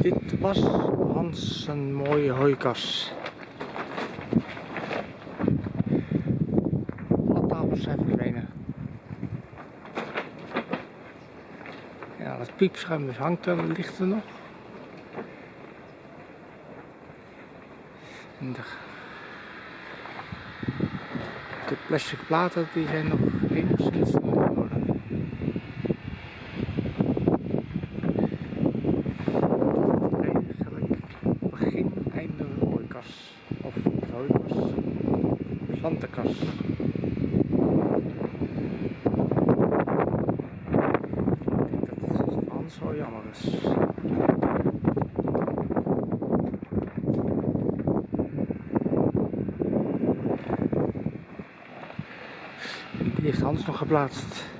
Dit was Hans een mooie hooikas. Alle tafels zijn verdwenen. Ja, dat piepschuim dus hangt er, ligt er nog. En de, de plastic platen die zijn nog enigszins hooikas. Of hooikas. Plantenkas. Ik denk dat het Hans wel jammer is. Die heeft Hans nog geplaatst.